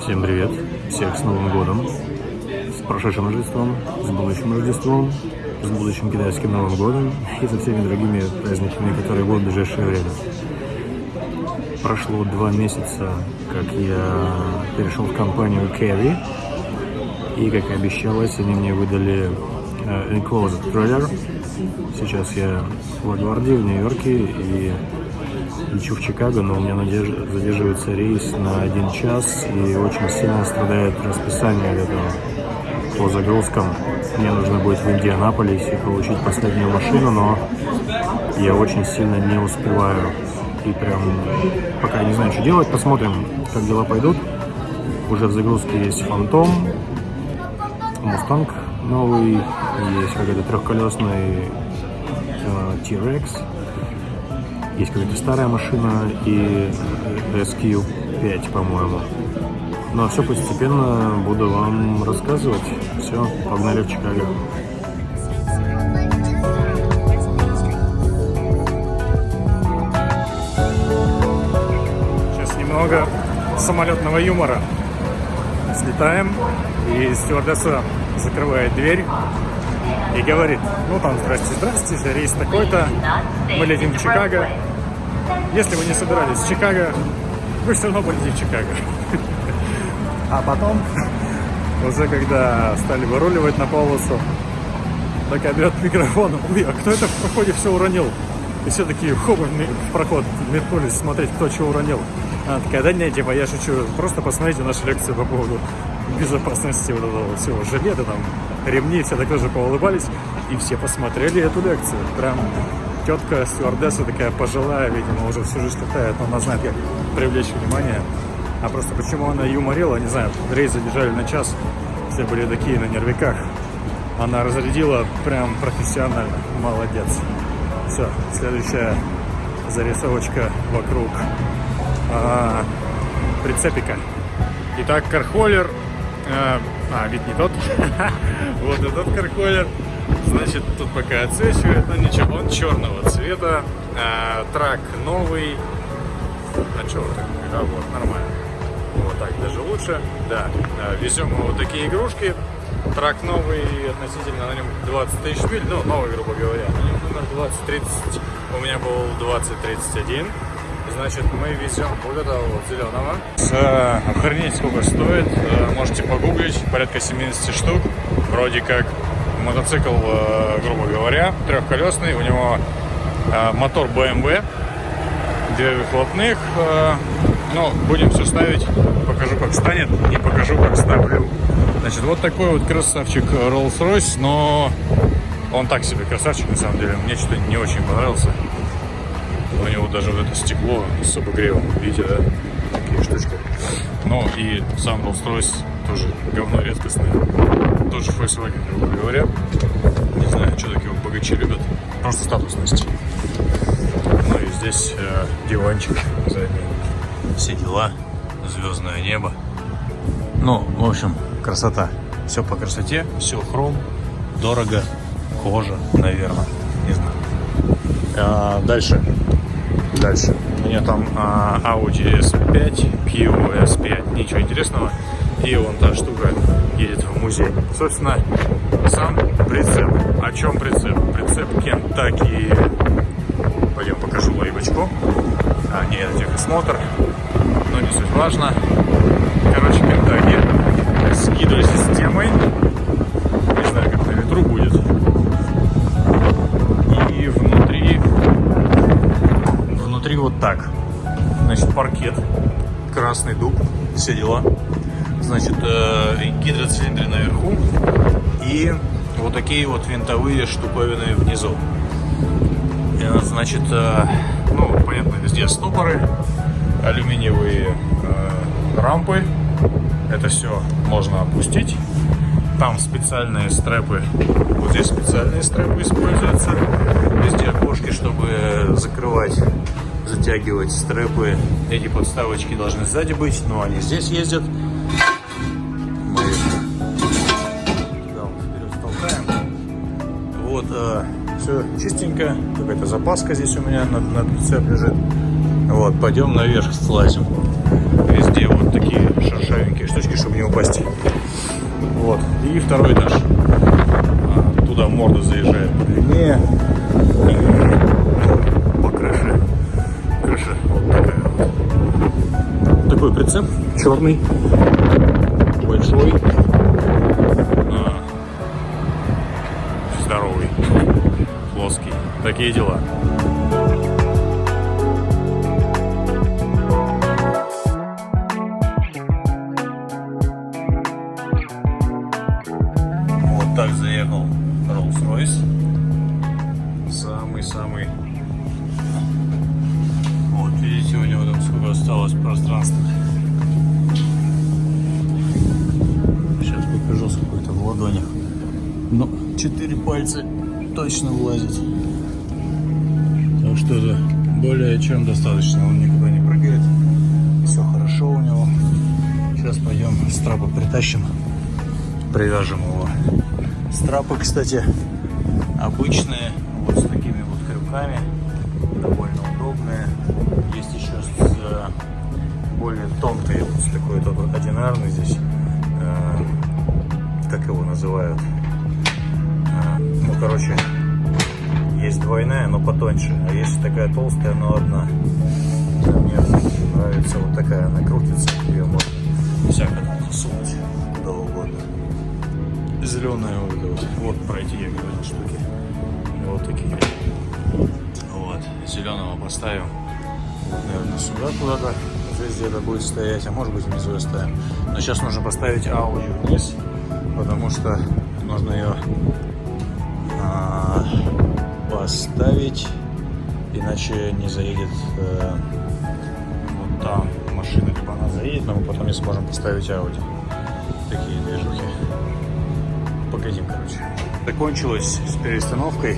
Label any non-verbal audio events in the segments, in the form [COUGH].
Всем привет! Всех с Новым годом! С прошедшим Рождеством, с будущим Рождеством, с будущим китайским Новым годом и со всеми другими праздниками, которые будут в ближайшее время. Прошло два месяца, как я перешел в компанию Carry, и, как и обещалось, они мне выдали э, Enclosed Trailer. Сейчас я в Лагвардии, в Нью-Йорке, и лечу в Чикаго, но у меня задерживается рейс на один час и очень сильно страдает расписание этого по загрузкам. Мне нужно будет в Индианаполисе получить последнюю машину, но я очень сильно не успеваю. И прям пока не знаю, что делать, посмотрим, как дела пойдут. Уже в загрузке есть Фантом, Мустанг новый, есть какой-то трехколесный э, T-Rex, есть какая-то старая машина и SQ5, по-моему. Но все постепенно буду вам рассказывать. Все, погнали в Чикаго. Сейчас немного самолетного юмора. Слетаем, и стюардесса закрывает дверь и говорит, ну там, здрасте, здрасте, рейс такой-то, мы летим в Чикаго. Если вы не собирались в Чикаго, вы все равно будете в Чикаго. А потом, уже когда стали выруливать на полосу, такая берет микрофон, ой, а кто это в проходе все уронил? И все такие хоба в проход метнулись смотреть, кто чего уронил. Она такая, да нет, типа, я шучу, просто посмотрите нашу лекцию по поводу безопасности вот этого всего жилета, там, ремни, все так тоже поулыбались, и все посмотрели эту лекцию. Прям тетка стюардесса такая пожилая, видимо, уже всю жизнь летает, но она знает, как привлечь внимание. А просто почему она юморила, не знаю, рейс задержали на час, все были такие на нервиках. Она разрядила прям профессионально, молодец. Все, следующая зарисовочка вокруг а, прицепика. Итак, кархоллер, а, а вид не тот, [LAUGHS] вот этот кархоллер Значит, тут пока отсвечивает, но ничего, он черного цвета. А, трак новый. А что вот так? А вот, нормально. Вот так даже лучше. Да, а, везем вот такие игрушки. Трак новый, относительно на нем 20 тысяч миль, ну, новый, грубо говоря. На нем номер 2030, у меня был 2031. Значит, мы везем вот этого вот зеленого. С, охренеть, сколько стоит. Э, можете погуглить, порядка 70 штук. Вроде как мотоцикл, э, грубо говоря, трехколесный. У него э, мотор BMW, две выхлопных. Э, ну, будем все ставить. Покажу, как станет, и покажу, как ставлю. Значит, вот такой вот красавчик Rolls-Royce, но он так себе красавчик, на самом деле. Мне что-то не очень понравился. У него даже вот это стекло с обогревом, видите, да? Такие штучки. Ну и сам Rolls-Royce тоже говно редкостное. Тоже Volkswagen, грубо говоря. Не знаю, что такие богачи любят. Просто статусность. Ну и здесь э, диванчик задний. Все дела. Звездное небо. Ну, в общем, красота. Все по красоте, все хром, дорого, кожа, наверное. Не знаю. А, дальше. Дальше. У меня там а, Audi S5, Pio S5. Ничего интересного. И вон та штука едет в музей. Собственно, сам прицеп. О чем прицеп? Прицеп Kentucky. Пойдем покажу лейбочку. А, нет, это техосмотр. Но не суть важно. Короче, Kentucky с гидросистемой. Не знаю, как на ветру будет. И внутри... Внутри вот так. Значит, паркет. Красный дуб. Все дела значит, э, гидроцилиндры наверху и вот такие вот винтовые штуковины внизу. Э, значит, э, ну, понятно, везде стопоры, алюминиевые рампы. Это все можно опустить. Там специальные стрэпы, вот здесь специальные стрэпы используются. Везде окошки, чтобы закрывать, затягивать стрэпы. Эти подставочки должны сзади быть, но они здесь ездят. все чистенько. Какая-то запаска здесь у меня на, на прицеп лежит. Вот, пойдем наверх слазим. Везде вот такие шершавенькие штучки, чтобы не упасть. Вот. И второй этаж. А, туда морда заезжает длиннее. И по крыше. Крыша вот такая вот. Такой прицеп черный, большой. Плоский. Такие дела. Вот так заехал Rolls-Royce. Самый-самый вот, видите, у него там сколько осталось пространства. Сейчас покажу, сколько это в ладонях. Ну, четыре пальца точно влазит. Так что это более чем достаточно. Он никуда не прыгает. Все хорошо у него. Сейчас пойдем страпы притащим. Привяжем его. Страпы, кстати, обычные. Вот с такими вот крюками. Довольно удобные. Есть еще с э, более тонкой, вот с такой вот одинарный здесь. Э, как его называют? Короче, есть двойная, но потоньше. А есть такая толстая, но одна. Мне нравится вот такая, она крутится. Ее можно всяко там сунуть куда угодно. Зеленая вот вот. Вот про я говорил штуки. Вот такие. Вот. Зеленого поставим. Наверное, сюда куда-то. Здесь где-то будет стоять, а может быть внизу оставим. Но сейчас нужно поставить Audi вниз, потому что нужно ее поставить, иначе не заедет э, вот там машина, либо она заедет, но мы потом не сможем поставить Audi. Такие движухи. Погодим, короче. Закончилось с перестановкой.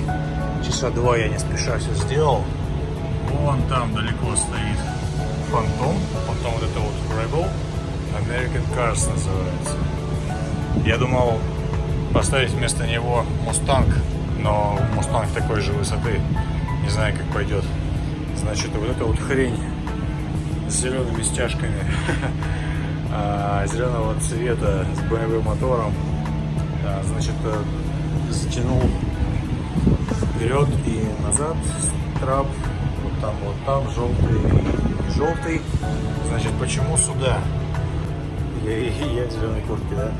Часа два я не спеша все сделал. Вон там далеко стоит Фантом, потом вот это вот Rebel, American Cars называется. Я думал поставить вместо него Mustang, но Mustang такой же высоты, не знаю как пойдет. Значит, вот эта вот хрень с зелеными стяжками [LAUGHS] а, зеленого цвета с BMW мотором, а, значит, э, затянул вперед и назад трап вот там, вот там, желтый и желтый. Значит, почему сюда? [LAUGHS] Я, я в зеленой куртке, да?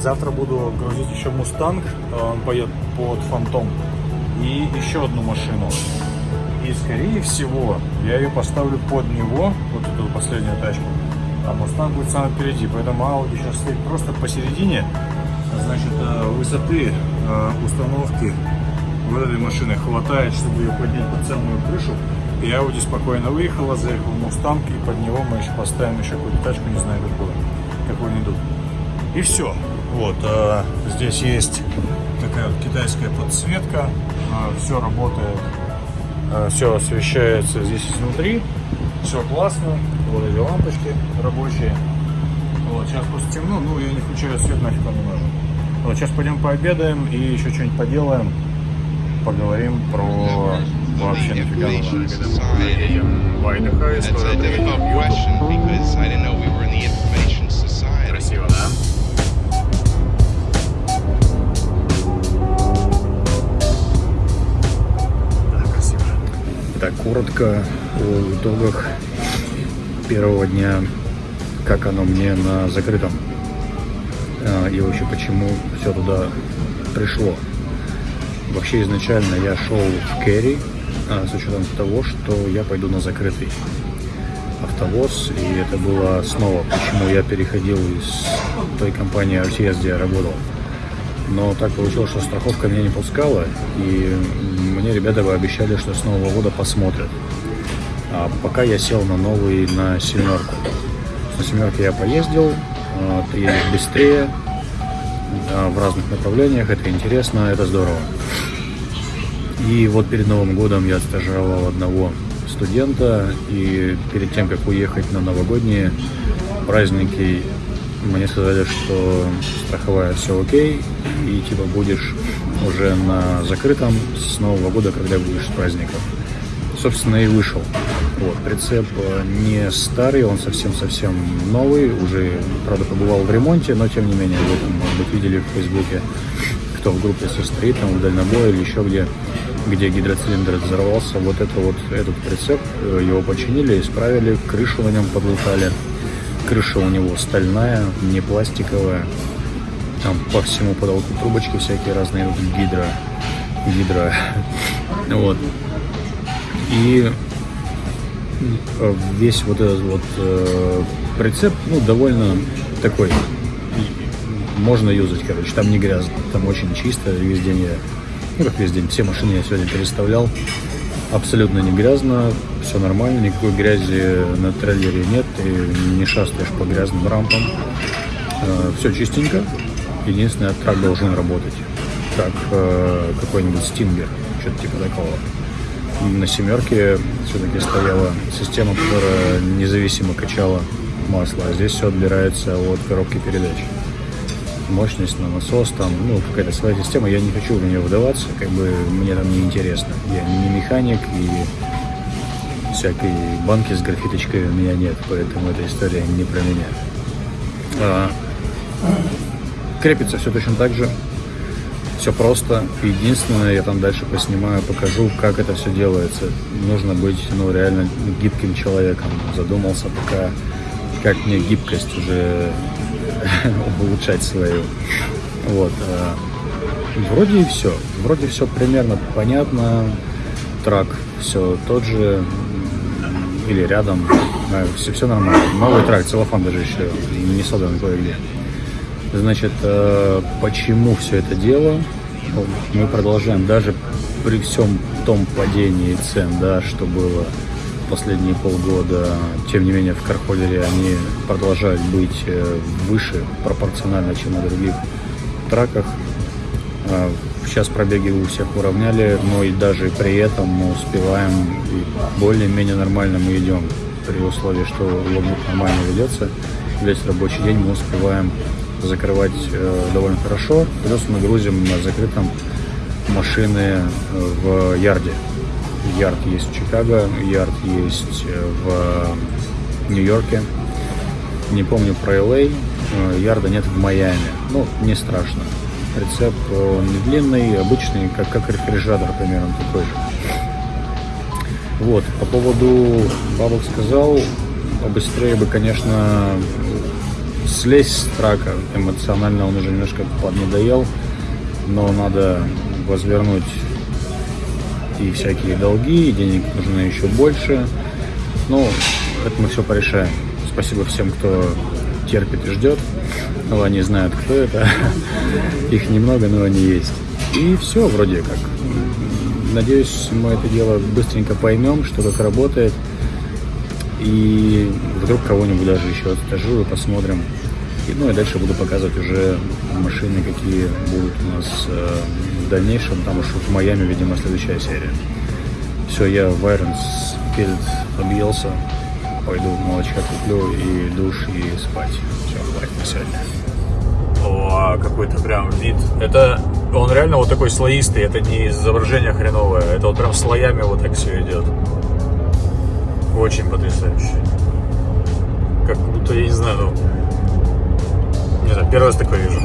Завтра буду грузить еще Мустанг, он поедет под Фантом, и еще одну машину. И, скорее всего, я ее поставлю под него, вот эту последнюю тачку, а Мустанг будет сам впереди, поэтому Audi сейчас стоит просто посередине, значит, э, высоты э, установки вот этой машины хватает, чтобы ее поднять под самую крышу. И Audi спокойно выехала, заехал в Мустанг, и под него мы еще поставим еще какую-то тачку, не знаю какую, какую найду. И все. Вот, э, здесь есть такая вот китайская подсветка, э, все работает, э, все освещается здесь изнутри, все классно, вот эти лампочки рабочие. Вот, сейчас просто темно, ну я не включаю свет, нафиг не нужен. Вот, сейчас пойдем пообедаем и еще что-нибудь поделаем поговорим про вообще нафига Вайдаха, история Так, коротко о итогах первого дня, как оно мне на закрытом а, и вообще почему все туда пришло. Вообще изначально я шел в Керри а, с учетом того, что я пойду на закрытый автовоз. И это было снова, почему я переходил из той компании RTS, где я работал. Но так получилось, что страховка меня не пускала, и мне ребята обещали, что с Нового года посмотрят. А пока я сел на новый, на семерку. На семерке я поездил, а, ты едешь быстрее, а, в разных направлениях, это интересно, это здорово. И вот перед Новым годом я стажировал одного студента, и перед тем, как уехать на новогодние праздники, мне сказали, что страховая все окей, и типа будешь уже на закрытом с Нового года, когда будешь с праздников. Собственно, и вышел. Вот, прицеп э, не старый, он совсем-совсем новый, уже, правда, побывал в ремонте, но тем не менее, вы там, может быть, видели в Фейсбуке, кто в группе состоит, там, в дальнобое или еще где, где гидроцилиндр взорвался, вот это вот, этот прицеп, э, его починили, исправили, крышу на нем подлутали, крыша у него стальная, не пластиковая. Там по всему потолку трубочки всякие разные, гидро, гидро. [LAUGHS] Вот. И э, весь вот этот вот э, прицеп, ну, довольно такой, можно юзать, короче, там не грязно, там очень чисто, весь день я, ну, как весь день, все машины я сегодня переставлял, абсолютно не грязно, все нормально, никакой грязи на трейлере нет, ты не шастаешь по грязным рампам, э, все чистенько, единственное, трак должен работать, как э, какой-нибудь стингер, что-то типа такого. На семерке все-таки стояла система, которая независимо качала масло, а здесь все отбирается от коробки передач. Мощность на насос, там, ну, какая-то своя система, я не хочу в нее вдаваться, как бы мне там не интересно. Я не механик и всякой банки с графиточкой у меня нет, поэтому эта история не про меня. А, крепится все точно так же, все просто. Единственное, я там дальше поснимаю, покажу, как это все делается. Нужно быть, ну, реально гибким человеком. Задумался пока, как мне гибкость уже [LAUGHS] улучшать свою. Вот. А, вроде и все. Вроде все примерно понятно. Трак все тот же или рядом. Все, все нормально. Новый трак, целлофан даже еще не содан кое-где. Значит, э, почему все это дело? Мы продолжаем даже при всем том падении цен, да, что было последние полгода, тем не менее в Кархоллере они продолжают быть э, выше пропорционально, чем на других траках. Э, сейчас пробеги у всех уравняли, но и даже при этом мы успеваем и более-менее нормально мы идем при условии, что логбук нормально ведется. Весь рабочий день мы успеваем закрывать э, довольно хорошо. Плюс мы грузим на закрытом машины в ярде. Ярд есть в Чикаго, ярд есть в Нью-Йорке. Не помню про LA, э, ярда нет в Майами. Ну, не страшно. Рецепт он не длинный, обычный, как, как рефрижератор примерно такой же. Вот, по поводу бабок сказал, побыстрее бы, конечно, слезть с трака. Эмоционально он уже немножко поднадоел, но надо возвернуть и всякие долги, и денег нужно еще больше. Ну, это мы все порешаем. Спасибо всем, кто терпит и ждет. Ну, они знают, кто это. [LAUGHS] Их немного, но они есть. И все вроде как. Надеюсь, мы это дело быстренько поймем, что как работает. И вдруг кого-нибудь даже еще отстажу и посмотрим. И, ну и дальше буду показывать уже машины, какие будут у нас э, в дальнейшем. Там уж в Майами, видимо, следующая серия. Все, я в Айронс перед объелся. Пойду молочка куплю и душ, и спать. Все, хватит на сегодня. О, какой-то прям вид. Это он реально вот такой слоистый. Это не изображение хреновое. Это вот прям слоями вот так все идет. Очень потрясающе. Как будто, я не знаю, ну... Не знаю, первый раз такое вижу.